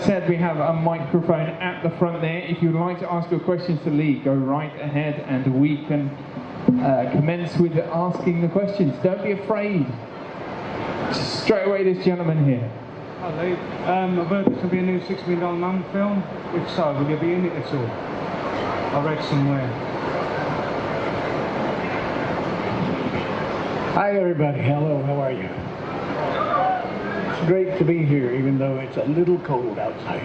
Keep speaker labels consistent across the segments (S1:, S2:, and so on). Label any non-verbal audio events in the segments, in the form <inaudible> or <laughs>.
S1: said, we have a microphone at the front there. If you'd like to ask your questions to Lee, go right ahead and we can uh, commence with asking the questions. Don't be afraid. Straight away, this gentleman here.
S2: Hi Lee. Um, I've heard there's going to be a new Six Million Dollar Man film. If so, will you be in it at all? I read somewhere.
S3: Hi, everybody. Hello, how are you? It's great to be here, even though it's a little cold outside.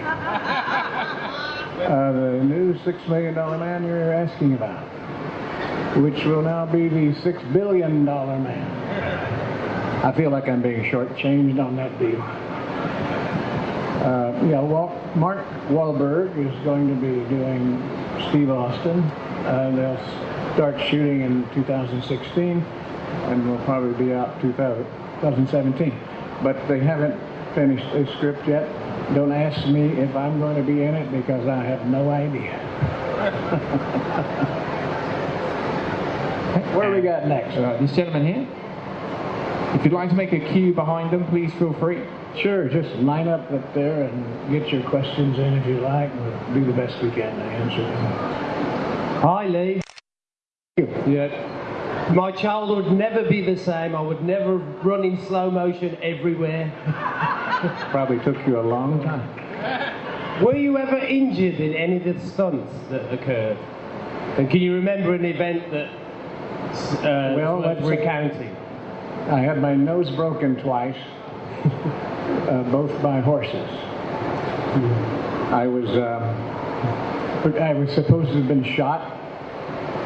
S3: <laughs> Uh, the new Six Million Dollar Man you're asking about, which will now be the Six Billion Dollar Man. I feel like I'm being shortchanged on that deal. Uh, yeah, Wal- Mark Wahlberg is going to be doing Steve Austin. Uh, they'll start shooting in 2016 and will probably be out 2000 2017. But they haven't finished a script yet. Don't ask me if I'm going to be in it because I have no idea. <laughs> Where we got next?
S1: Uh, this gentleman here. If you'd like to make a queue behind them, please feel free.
S3: Sure, just line up up there and get your questions in if you like. We'll do the best we can to answer them.
S4: Hi, Lee.
S3: Yeah.
S4: My childhood would never be the same. I would never run in slow motion everywhere. <laughs>
S3: Probably took you a long time.
S4: Were you ever injured in any of the stunts that occurred? And can you remember an event that uh,
S3: Well, let's-
S4: recounting?
S3: I had my nose broken twice, uh, both by horses. I was uh, I was supposed to have been shot,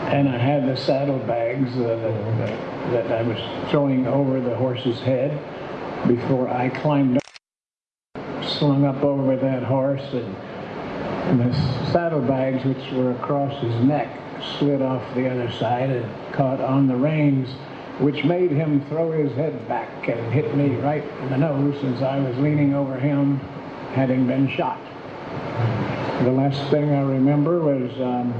S3: and I had the saddlebags uh, that, that I was throwing over the horse's head before I climbed up, slung up over that horse, and, and the saddlebags, which were across his neck, slid off the other side and caught on the reins which made him throw his head back and hit me right in the nose since I was leaning over him, having been shot. The last thing I remember was um,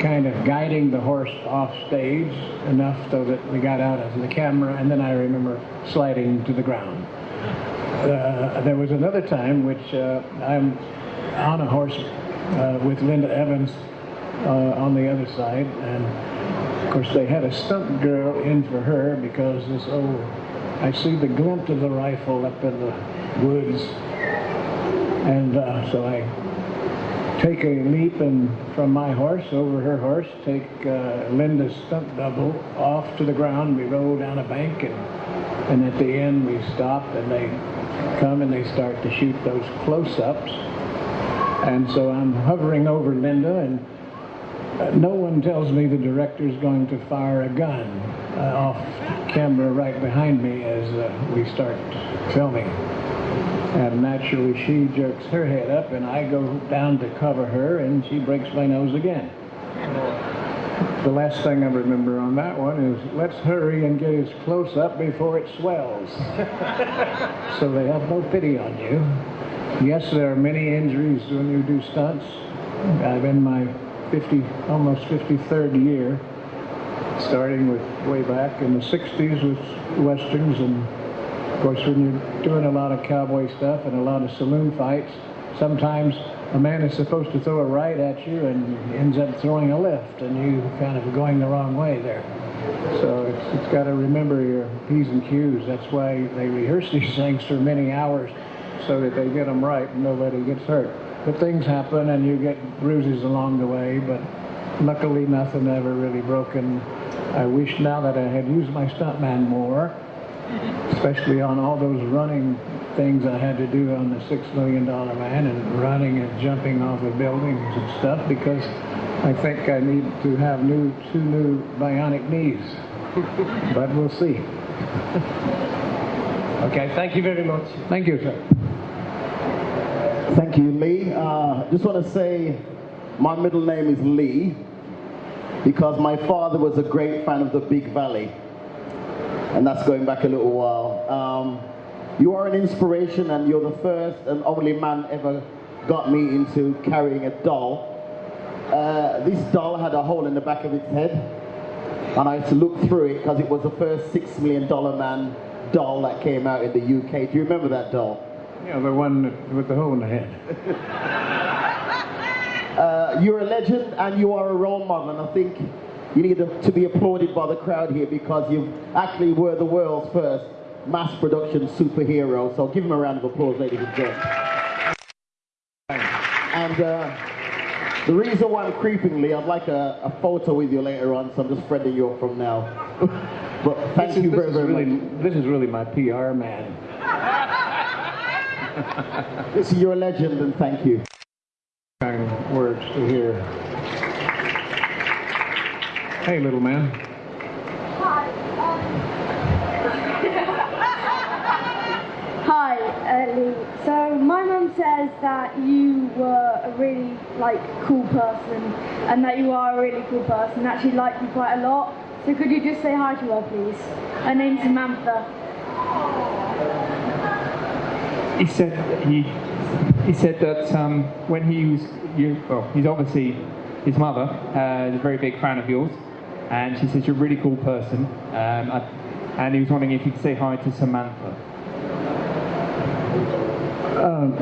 S3: kind of guiding the horse off stage enough so that we got out of the camera, and then I remember sliding to the ground. Uh, there was another time which uh, I'm on a horse uh, with Linda Evans uh, on the other side, and of course, they had a stunt girl in for her because this old, I see the glint of the rifle up in the woods. And uh, so I take a leap and from my horse over her horse, take uh, Linda's stunt double off to the ground. We roll down a bank and, and at the end we stop and they come and they start to shoot those close-ups. And so I'm hovering over Linda and uh, no one tells me the director's going to fire a gun uh, off camera right behind me as uh, we start filming. And naturally, she jerks her head up, and I go down to cover her, and she breaks my nose again. The last thing I remember on that one is let's hurry and get as close up before it swells. <laughs> so they have no pity on you. Yes, there are many injuries when you do stunts. I'm in my 50, almost 53rd year, starting with way back in the 60s with westerns, and of course when you're doing a lot of cowboy stuff and a lot of saloon fights, sometimes a man is supposed to throw a right at you and ends up throwing a left, and you kind of going the wrong way there. So it's, it's got to remember your P's and Q's. That's why they rehearse <laughs> these things for many hours so that they get them right and nobody gets hurt. But things happen and you get bruises along the way, but luckily nothing ever really broken. I wish now that I had used my stuntman more, especially on all those running things I had to do on the Six Million Dollar Man and running and jumping off of buildings and stuff because I think I need to have new two new bionic knees. but we'll see.
S4: Okay, thank you very much.
S3: Thank you, sir.
S5: Thank you, Lee. Uh, just want to say my middle name is Lee because my father was a great fan of the Big Valley, and that's going back a little while. Um, you are an inspiration, and you're the first and only man ever got me into carrying a doll. Uh, this doll had a hole in the back of its head, and I had to look through it because it was the first six million dollar man doll that came out in the UK. Do you remember that doll?
S3: Know, the one with the hole in the head. <laughs>
S5: Uh, you're a legend and you are a role model, and I think you need to be applauded by the crowd here because you actually were the world's first mass production superhero. So give him a round of applause, ladies and gentlemen. And uh, the reason why I'm creepingly, I'd like a, a, photo with you later on, so I'm just friending you up from now. <laughs> but thank
S3: this
S5: you
S3: is,
S5: very, very
S3: really,
S5: much.
S3: This is really my PR man.
S5: this is your legend, and thank you.
S3: Kind words to hear. Hey, little man.
S6: Hi, uh, Lee. So my mum says that you were a really like cool person, and that you are a really cool person. That she liked you quite a lot. So could you just say hi to her, please? Her name's Samantha.
S1: He said he he said that um, when he was you, well, he's obviously his mother uh, is a very big fan of yours, and she says you're a really cool person. Um, I, and he was wondering if you could say hi to Samantha.
S3: Um,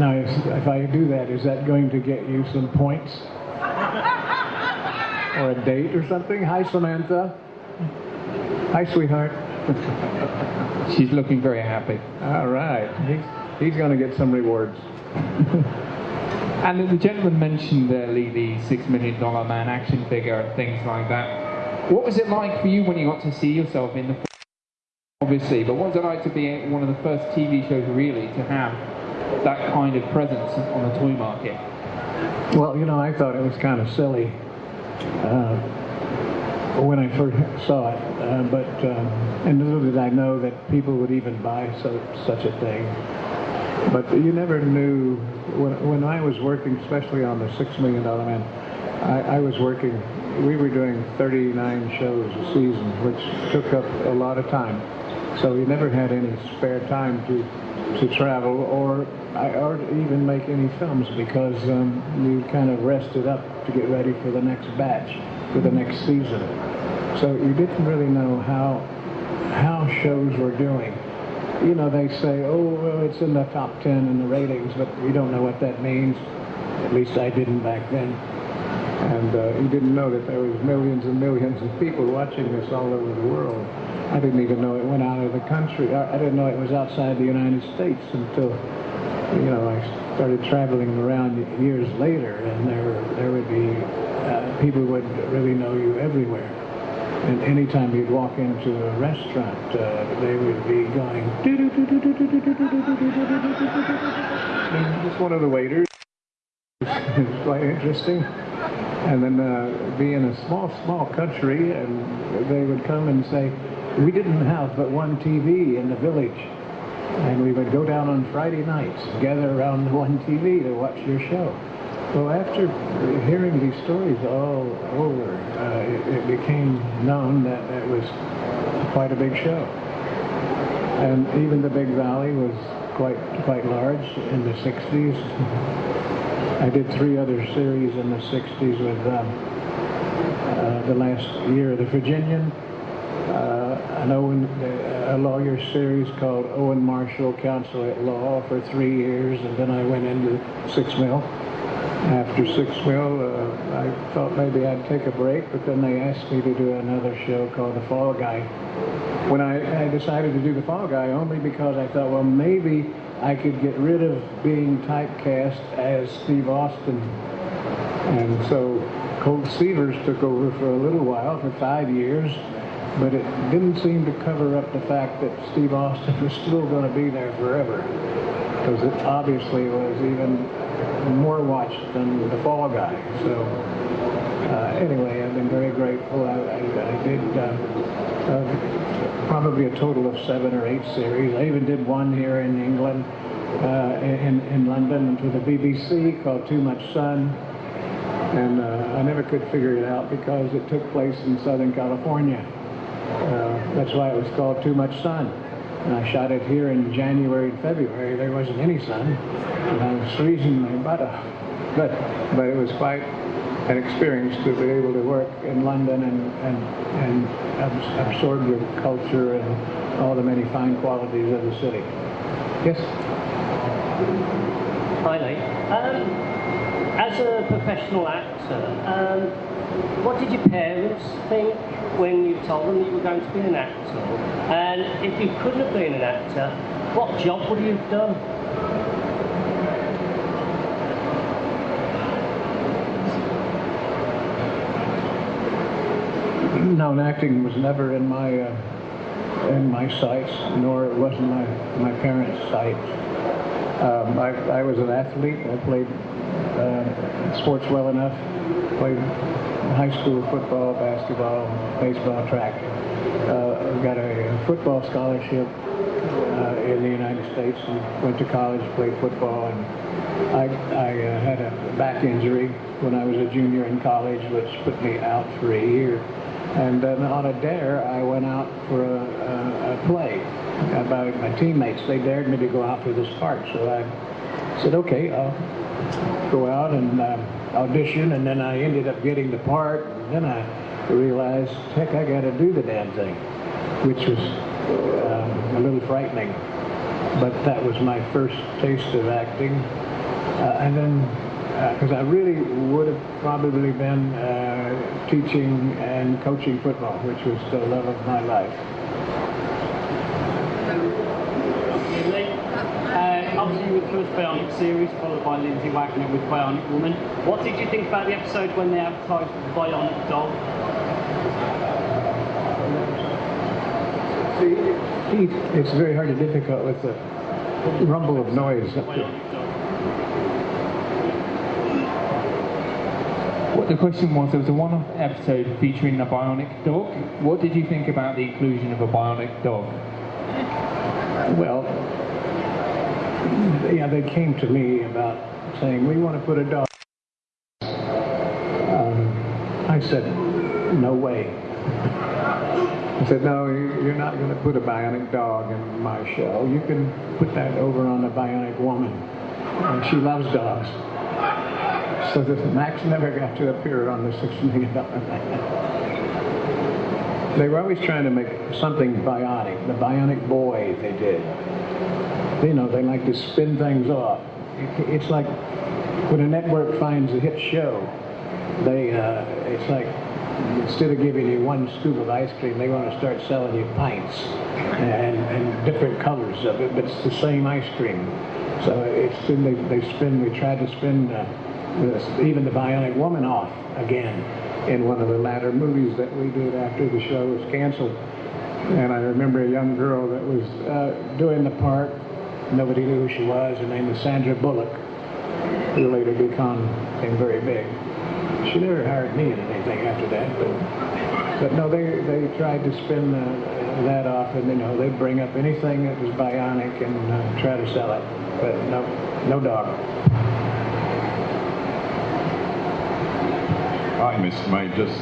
S3: now, if, if I do that, is that going to get you some points? or a date or something? Hi, Samantha. Hi, sweetheart. <laughs>
S1: She's looking very happy.
S3: All right. He's, he's going to get some rewards. <laughs>
S1: and the gentleman mentioned uh, Lee, the Six Million Dollar Man action figure and things like that. What was it like for you when you got to see yourself in the obviously, but what was it like to be one of the first TV shows really to have that kind of presence on the toy market?
S3: Well, you know, I thought it was kind of silly uh, when I first saw it, uh, but um, and little did I know that people would even buy so, such a thing. But you never knew when, when I was working, especially on the Six Million Dollar Man. I, I was working. We were doing 39 shows a season, which took up a lot of time. So you never had any spare time to to travel or or even make any films because um, you kind of rested up to get ready for the next batch, for the next season. So you didn't really know how how shows were doing. You know, they say, oh, well, it's in the top 10 in the ratings, but you don't know what that means. At least I didn't back then. And uh, you didn't know that there was millions and millions of people watching this all over the world. I didn't even know it went out of the country. I, I didn't know it was outside the United States until, you know, I started traveling around years later, and there there would be uh, people would really know you everywhere. And anytime you'd walk into a restaurant, uh, they would be going. Just one of the waiters. it's quite interesting. And then uh, be in a small, small country, and they would come and say, we didn't have but one TV in the village. And we would go down on Friday nights, gather around the one TV to watch your show. Well, after hearing these stories all over, uh, it, it, became known that it was quite a big show. And even the Big Valley was quite quite large in the 60s. I did three other series in the 60s with um, uh, the last year the Virginian, uh, an Owen, a lawyer series called Owen Marshall Counsel at Law for three years, and then I went into Six Mill. After Six Mill, uh, I thought maybe I'd take a break, but then they asked me to do another show called The Fall Guy. When I, I decided to do The Fall Guy, only because I thought, well, maybe I could get rid of being typecast as Steve Austin. And so Colt Seavers took over for a little while, for five years, but it didn't seem to cover up the fact that Steve Austin was still going to be there forever because it obviously was even more watched than The Fall Guy. So anyway, I've been very grateful. I, I, I did uh, uh, probably a total of seven or eight series. I even did one here in England, uh, in, in London, to the BBC called Too Much Sun. And uh, I never could figure it out because it took place in Southern California. Uh, that's why it was called Too Much Sun. And I shot it here in January and February. There wasn't any sun. And I was freezing my butt off. But, but it was quite an experience to be able to work in London and, and, and absorb the culture and all the many fine qualities of the city. Yes?
S7: Hi. Um, as a professional actor, um, what did your parents think when you told them you were going to be an actor? And if you couldn't have been an actor, what job would you have done?
S3: No, acting was never in my uh, in my sights, nor it wasn't my my parents' sights. Um, I, I was an athlete. I played uh, sports well enough. Played high school football, basketball, baseball, track. Uh, got a football scholarship uh, in the United States and went to college, played football, and I, I uh, had a back injury when I was a junior in college, which put me out for a year. And then on a dare, I went out for a, a, a play. About my teammates, they dared me to go out for this part, so I said, okay, I'll go out and uh, audition, and then I ended up getting the part, and then I realized, heck, I got to do the damn thing, which was uh, a little frightening. But that was my first taste of acting. Uh, and then, because I really would have probably been uh, teaching and coaching football, which was the love of my life.
S8: Uh, obviously, with the first Bionic series, followed by Lindsay Wagner with Bionic Woman. What did you think about the episode when they advertised the Bionic Dog?
S3: See, it's very hard and difficult with the rumble of noise up there.
S8: Bionic Dog.
S1: What the question was, there was a one-off episode featuring a bionic dog. What did you think about the inclusion of a bionic dog?
S3: Well, yeah, they came to me about saying, we want to put a dog. Um, I said, no way. I said, no, you- you're not going to put a bionic dog in my show. You can put that over on a bionic woman. And she loves dogs. So this Max never got to appear on the Six Million Dollar Man. They were always trying to make something bionic. The bionic boy they did. You know, they like to spin things off. It's like when a network finds a hit show, they, uh, it's like instead of giving you one scoop of ice cream, they want to start selling you pints and, and different colors of it, but it's the same ice cream. So it's they, they spin. We tried to spin uh, even the Bionic Woman off again in one of the latter movies that we did after the show was canceled. And I remember a young girl that was uh, doing the part. Nobody knew who she was. Her name was Sandra Bullock, who later became, very big. She never hired me in anything after that, but but no, they they tried to spin that off, and you know they'd bring up anything that was bionic and uh, try to sell it, but no no dog.
S9: Hi, Mr. Majors.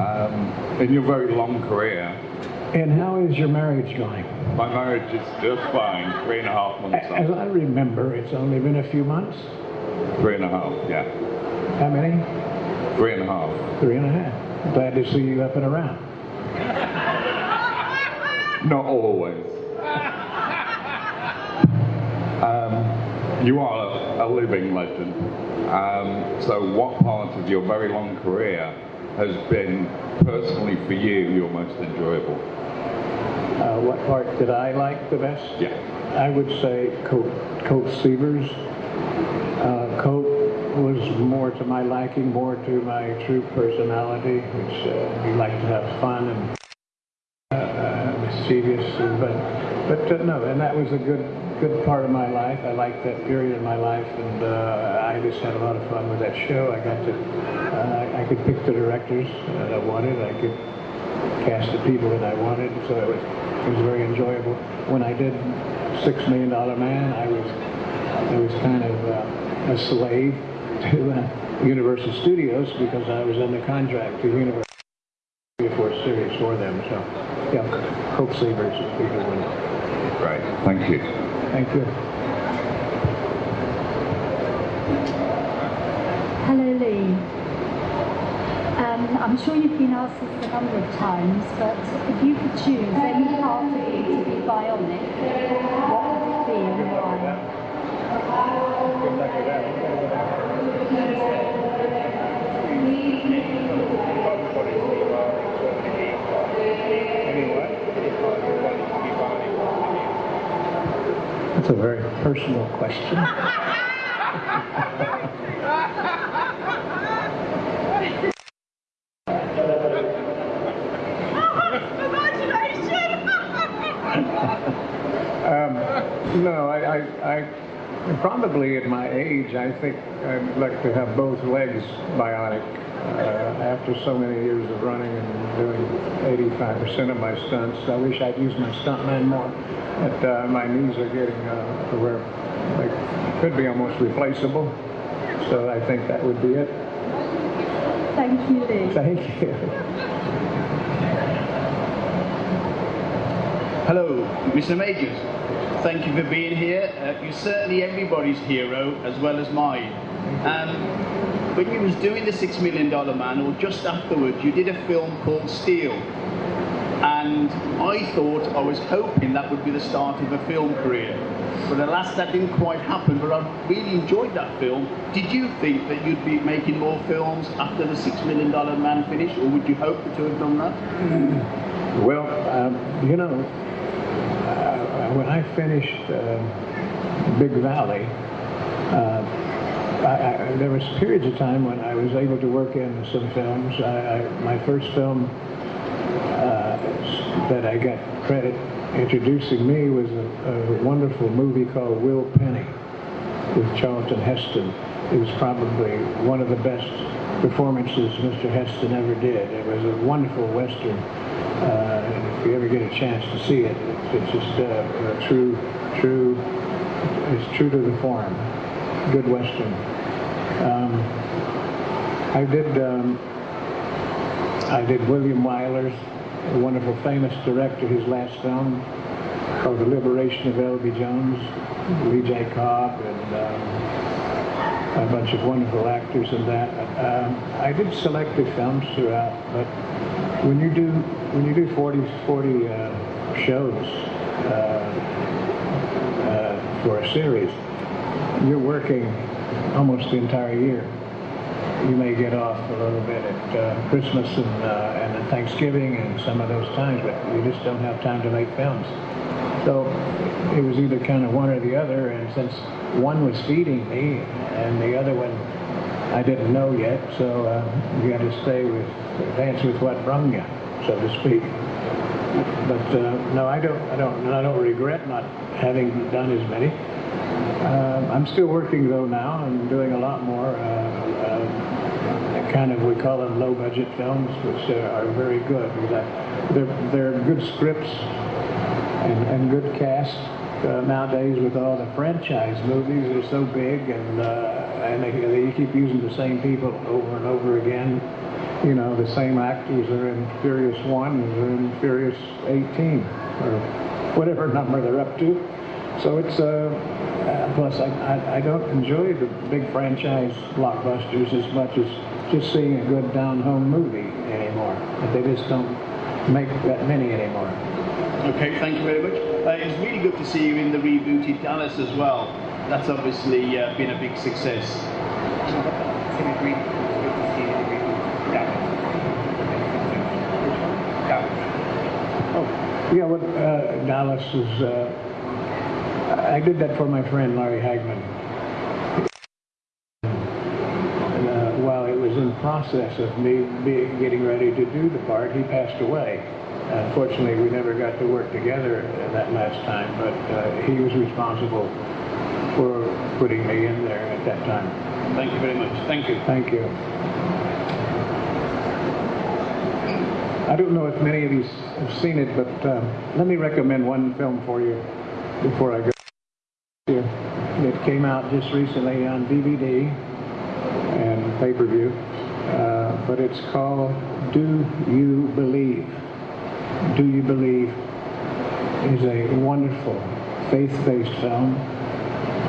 S9: Um, in your very long career,
S3: And how is your marriage going?
S9: my marriage is just fine. Three and a half months
S3: As
S9: on.
S3: I remember, it's only been a few months.
S9: Three and a half, yeah.
S3: How many?
S9: Three and a half.
S3: Three and a half. Glad to see you up and around.
S9: Not always. Um, you are a, living legend. Um, so, what part of your very long career has been personally for you your most enjoyable?
S3: Uh, what part did I like the best?
S9: Yeah.
S3: I would say Colt, Colt Seavers. Uh, Colt was more to my liking, more to my true personality, which uh, he liked to have fun and uh, uh, mischievous. But, but uh, no, and that was a good, good part of my life. I liked that period of my life, and uh, I just had a lot of fun with that show. I got to, uh, I could pick the directors that I wanted. I could cast the people that I wanted, so it was it was very enjoyable. When I did Six Million Dollar Man, I was I was kind of uh, a slave <laughs> to uh, Universal Studios because I was under contract to Universal for a series for them. So yeah, Colt Seavers is the good.
S9: Great. Thank you.
S3: Thank you.
S10: Hello, Lee. Um, I'm sure you've been asked this a number of times, but if you could choose any part of you to be bionic, what would it be and why?
S3: That's a very personal question. um, no, I, I, I probably at my age, I think I'd like to have both legs bionic. Uh, after so many years of running and doing 85% of my stunts, I wish I'd used my stuntman more. But uh, my knees are getting uh, to where they could be almost replaceable. So I think that would be it.
S6: Thank you, Lee.
S3: Thank you.
S11: Hello, Mr. Majors. Thank you for being here. Uh, you're certainly everybody's hero as well as mine. Um, when you was doing the Six Million Dollar Man, or just afterwards, you did a film called Steel. And I thought, I was hoping that would be the start of a film career. But alas, that didn't quite happen, but I really enjoyed that film. Did you think that you'd be making more films after the Six Million Dollar Man finished, or would you hope to have done that?
S3: Well, um, you know, uh, when I finished uh, Big Valley, uh, I, I, there was periods of time when I was able to work in some films. I, my first film that I got credit introducing me was a, a, wonderful movie called Will Penny with Charlton Heston. It was probably one of the best performances Mr. Heston ever did. It was a wonderful Western. Uh, if you ever get a chance to see it, it's, just uh, a true, true, it's true to the form. Good Western. Um, I did um, I did William Wyler's a wonderful famous director, his last film called The Liberation of L.B. Jones, Lee J. Cobb, and um, a bunch of wonderful actors in that. Um, I did selected films throughout, but when you do when you do 40, 40 uh, shows uh, uh, for a series, you're working almost the entire year. You may get off a little bit at uh, Christmas and, uh, and Thanksgiving and some of those times, but you just don't have time to make films. So it was either kind of one or the other, and since one was feeding me and the other one I didn't know yet, so uh, you got to stay with, dance with what brung you, so to speak. But uh, no, I don't, I don't, I don't regret not having done as many. Uh, I'm still working though now. I'm doing a lot more. Uh, kind of we call them low budget films, which are very good. They're they're good scripts and, and good cast. Uh, nowadays, with all the franchise movies, they're so big and uh, and they, they keep using the same people over and over again. You know, the same actors are in Furious One, are in Furious 18, or whatever number they're up to. So it's uh, uh, plus I, I, I don't enjoy the big franchise blockbusters as much as just seeing a good down-home movie anymore. They just don't make that many anymore.
S11: Okay, thank you very much. Uh, it's really good to see you in the rebooted Dallas as well. That's obviously uh, been a big success.
S3: Oh, yeah, well, uh, Dallas is uh, I did that for my friend Larry Hagman. And, uh, while it was in process of me being, getting ready to do the part, he passed away. Unfortunately, we never got to work together that last time, but uh, he was responsible for putting me in there at that time.
S11: Thank you very much. Thank you.
S3: Thank you. I don't know if many of you have seen it, but uh, let me recommend one film for you before I go. It came out just recently on DVD and pay-per-view, uh, but it's called Do You Believe? Do You Believe is a wonderful faith-based film,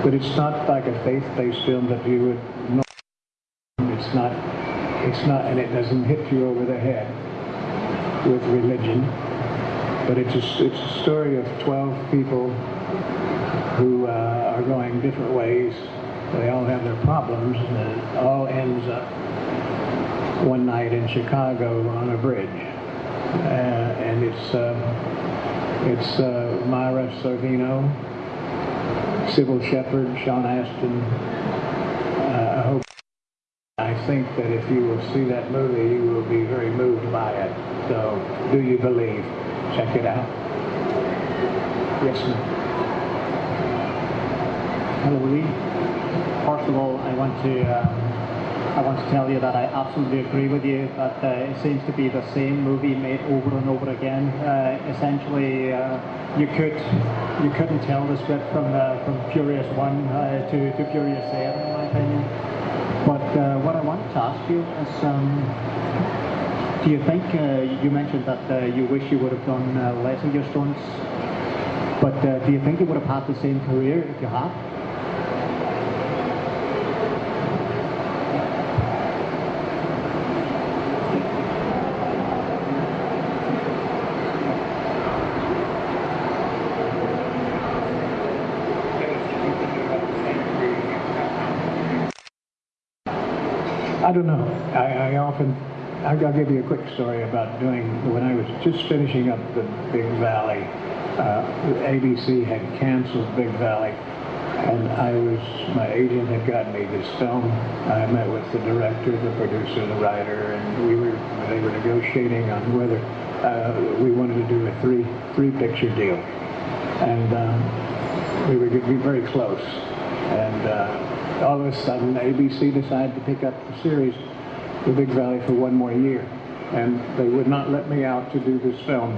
S3: but it's not like a faith-based film that you would know. It's not, it's not, and it doesn't hit you over the head with religion, but it's a, it's a story of 12 people who uh, are are going different ways. They all have their problems, and it all ends up one night in Chicago on a bridge. Uh, and it's uh, it's uh, Mira Sorvino, Cybill Shepherd, Sean Astin. Uh, I hope. I think that if you will see that movie, you will be very moved by it. So, do you believe? Check it out. Yes, ma'am.
S12: Hello, Lee. First of all, I want to um, I want to tell you that I absolutely agree with you that uh, it seems to be the same movie made over and over again. Uh, essentially, uh, you could you couldn't tell the script from uh, from Furious One uh, to to Furious Seven, in my opinion. But uh, what I wanted to ask you is. Um, do you think you mentioned that you wish you would have done less of your stunts, but do you think you would have had the same career if you had?
S3: I don't know. I, I often, I'll give you a quick story about doing, when I was just finishing up the Big Valley, uh, ABC had canceled Big Valley, and I was, my agent had gotten me this film. I met with the director, the producer, the writer, and we were, they were negotiating on whether uh, we wanted to do a three, three picture deal. And um, we were very close. And uh, all of a sudden ABC decided to pick up the series, The Big Valley, for one more year. And they would not let me out to do this film,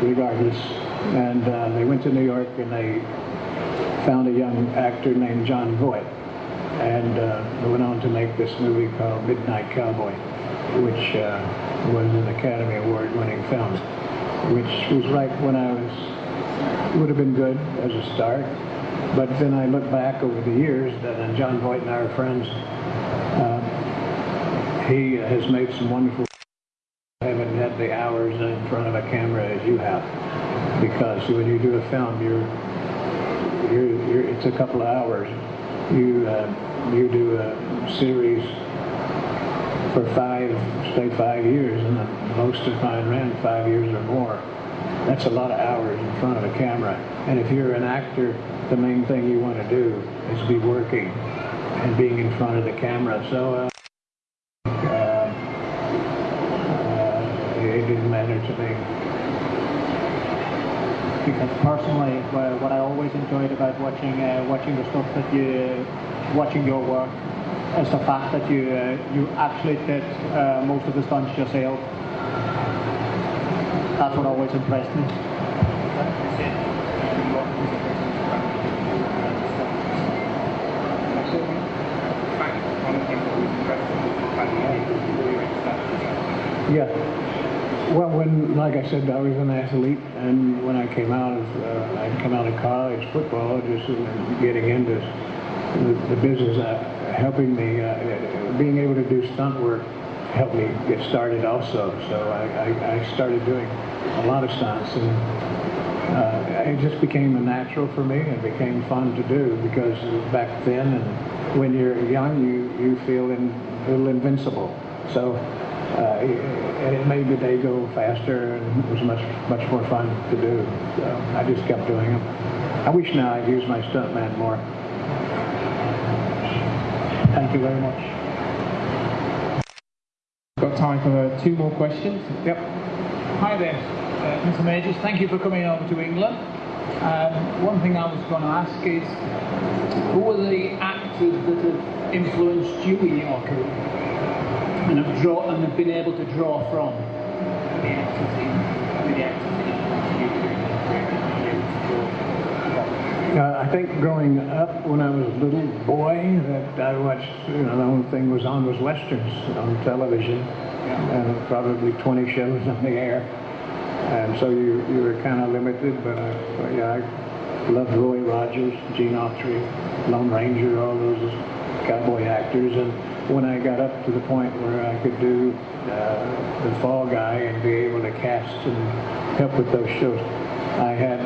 S3: regardless. And uh, they went to New York and they found a young actor named Jon Voight. And uh, went on to make this movie called Midnight Cowboy, which uh, was an Academy Award winning film, which was right when I was, would have been good as a start. But then I look back over the years, and Jon Voight and I are friends. Uh, he has made some wonderful. I haven't had the hours in front of a camera as you have, because when you do a film, you're, you're, you're it's a couple of hours. You uh, you do a series for five, say five years, and most of mine ran five years or more. That's a lot of hours in front of a camera. And if you're an actor, the main thing you want to do is be working and being in front of the camera. So uh, uh, uh, it didn't matter to me.
S12: Because personally, what I always enjoyed about watching uh, watching the stuff that you watching your work is the fact that you uh, you actually did uh, most of the stunts yourself. That's what always impressed me.
S3: Yeah. Well, when, like I said, I was an athlete, and when I came out of, uh, I'd come out of college football, just getting into the, the business, uh, helping me, uh, being able to do stunt work helped me get started also. So I, I, I started doing a lot of stunts, and uh, it just became a natural for me and became fun to do because back then and when you're young, you, you feel in, a little invincible. So uh, and it made the day go faster and it was much much more fun to do. So I just kept doing them. I wish now I'd use my stuntman more.
S12: Thank you very much.
S1: Got time for two more questions.
S3: Yep.
S13: Hi there, uh, Mr. Majors. Thank you for coming over to England. Um, one thing I was going to ask is, who are the actors that have influenced you in your career? And have draw and have been able to draw from.
S3: Uh, I think growing up when I was a little boy, that I watched, you know, the only thing was on was westerns on television, and probably 20 shows on the air, and so you you were kind of limited. But, I, but yeah, I loved Roy Rogers, Gene Autry, Lone Ranger, all those cowboy actors, and when I got up to the point where I could do uh, the Fall Guy and be able to cast and help with those shows, I had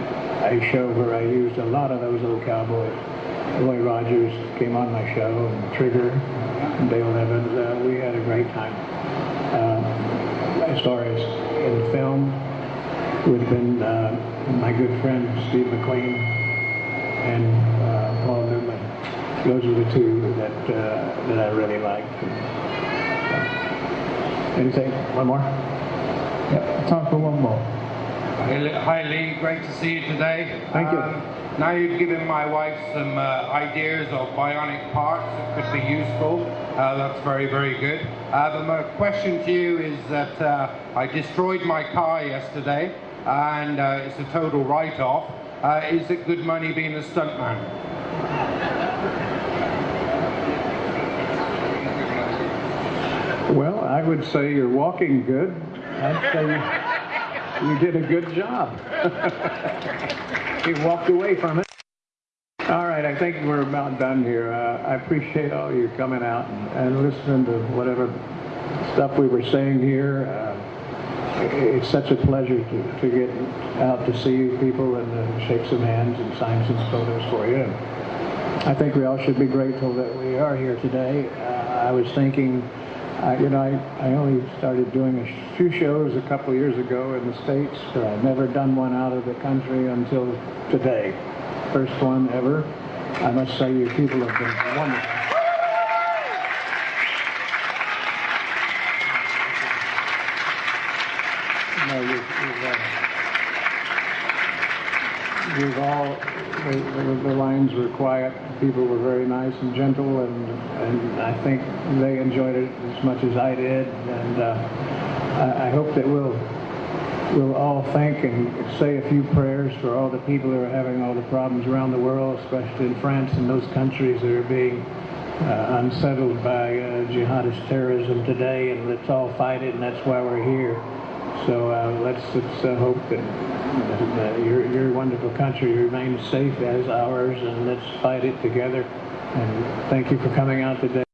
S3: a show where I used a lot of those old cowboys Roy Rogers came on my show, and Trigger, and Dale Evans. Uh, we had a great time. Uh, as far as in film, would have been uh, my good friend Steve McQueen and uh, Paul. Those are the two that uh, that I really like. Anything? One more?
S1: Yep, time for one more.
S14: Hi Lee, great to see you today.
S3: Thank you.
S14: Um, now you've given my wife some uh, ideas of bionic parts that could be useful. Uh, that's very, very good. Uh, but my question to you is that uh, I destroyed my car yesterday and uh, it's a total write-off. Uh, is it good money being a stuntman?
S3: Well, I would say you're walking good. I'd say you, you did a good job. <laughs> you walked away from it. All right, I think we're about done here. Uh, I appreciate all you coming out and, and listening to whatever stuff we were saying here. Uh, it's such a pleasure to, to get out to see you people and uh, shake some hands and sign some photos for you. I think we all should be grateful that we are here today. Uh, I was thinking, uh, you know, I, I only started doing a few shows a couple years ago in the States, but I've never done one out of the country until today. First one ever. I must say you people have been wonderful. No, you, you've, uh, you've all, the, the, the lines were quiet. People were very nice and gentle, and, and I think they enjoyed it as much as I did. And uh, I, I hope that we'll, we'll all thank and say a few prayers for all the people who are having all the problems around the world, especially in France and those countries that are being uh, unsettled by uh, jihadist terrorism today, and let's all fight it, and that's why we're here. So uh, let's, let's uh, hope that, that your, your wonderful country remains safe as ours, and let's fight it together. And thank you for coming out today.